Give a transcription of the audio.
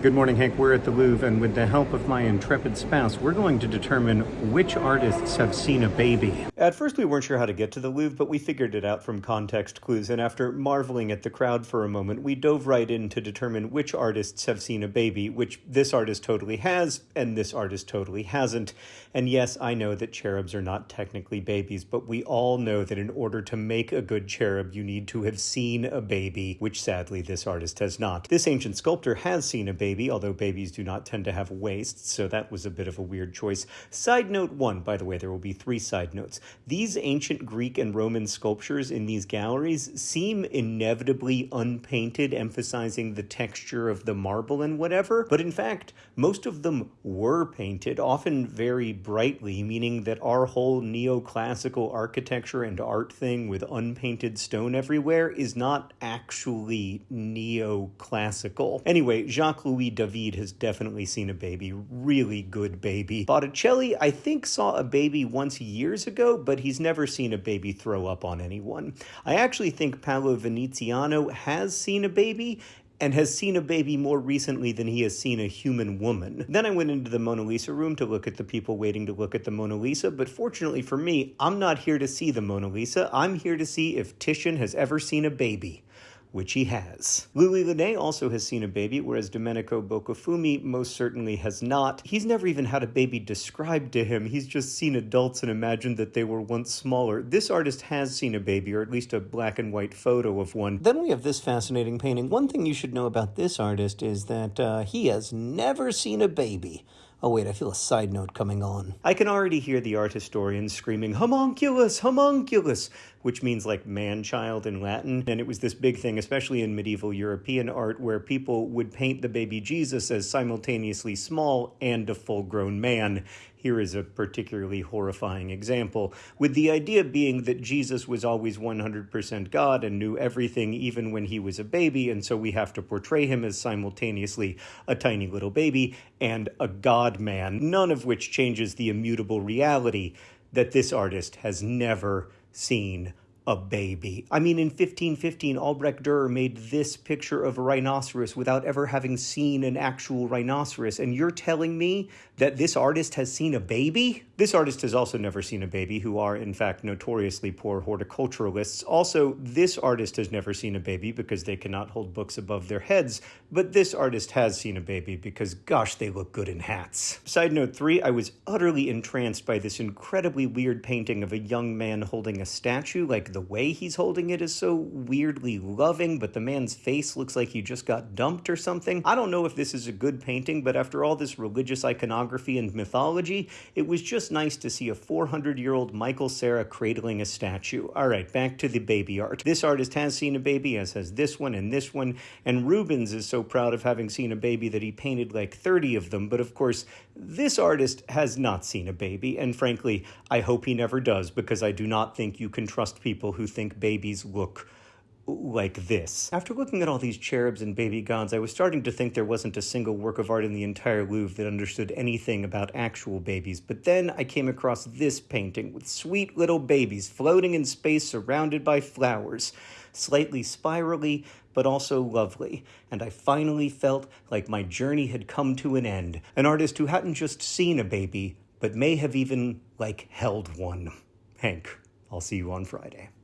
Good morning, Hank. We're at the Louvre, and with the help of my intrepid spouse, we're going to determine which artists have seen a baby. At first, we weren't sure how to get to the Louvre, but we figured it out from context clues, and after marveling at the crowd for a moment, we dove right in to determine which artists have seen a baby, which this artist totally has, and this artist totally hasn't. And yes, I know that cherubs are not technically babies, but we all know that in order to make a good cherub, you need to have seen a baby, which sadly this artist has not. This ancient sculptor has seen a baby baby, although babies do not tend to have waists, so that was a bit of a weird choice. Side note one, by the way, there will be three side notes. These ancient Greek and Roman sculptures in these galleries seem inevitably unpainted, emphasizing the texture of the marble and whatever, but in fact, most of them were painted, often very brightly, meaning that our whole neoclassical architecture and art thing with unpainted stone everywhere is not actually neoclassical. Anyway, Jacques Louis Louis David has definitely seen a baby, really good baby. Botticelli, I think, saw a baby once years ago, but he's never seen a baby throw up on anyone. I actually think Paolo Veneziano has seen a baby, and has seen a baby more recently than he has seen a human woman. Then I went into the Mona Lisa room to look at the people waiting to look at the Mona Lisa, but fortunately for me, I'm not here to see the Mona Lisa. I'm here to see if Titian has ever seen a baby which he has. Louis Le Nain also has seen a baby, whereas Domenico Beccafumi most certainly has not. He's never even had a baby described to him. He's just seen adults and imagined that they were once smaller. This artist has seen a baby, or at least a black and white photo of one. Then we have this fascinating painting. One thing you should know about this artist is that uh, he has never seen a baby. Oh, wait, I feel a side note coming on. I can already hear the art historians screaming, homunculus, homunculus, which means like man child in Latin. And it was this big thing, especially in medieval European art, where people would paint the baby Jesus as simultaneously small and a full grown man. Here is a particularly horrifying example, with the idea being that Jesus was always 100% God and knew everything even when he was a baby, and so we have to portray him as simultaneously a tiny little baby and a God man, none of which changes the immutable reality that this artist has never seen a baby. I mean, in 1515, Albrecht Dürer made this picture of a rhinoceros without ever having seen an actual rhinoceros, and you're telling me that this artist has seen a baby? This artist has also never seen a baby, who are, in fact, notoriously poor horticulturalists. Also, this artist has never seen a baby because they cannot hold books above their heads, but this artist has seen a baby because, gosh, they look good in hats. Side note three, I was utterly entranced by this incredibly weird painting of a young man holding a statue, like the the way he's holding it is so weirdly loving, but the man's face looks like he just got dumped or something. I don't know if this is a good painting, but after all this religious iconography and mythology, it was just nice to see a 400 year old Michael Cera cradling a statue. All right, back to the baby art. This artist has seen a baby, as has this one and this one, and Rubens is so proud of having seen a baby that he painted like 30 of them, but of course, this artist has not seen a baby, and frankly, I hope he never does because I do not think you can trust people people who think babies look like this. After looking at all these cherubs and baby gods, I was starting to think there wasn't a single work of art in the entire Louvre that understood anything about actual babies, but then I came across this painting with sweet little babies floating in space surrounded by flowers, slightly spirally, but also lovely, and I finally felt like my journey had come to an end. An artist who hadn't just seen a baby, but may have even, like, held one. Hank, I'll see you on Friday.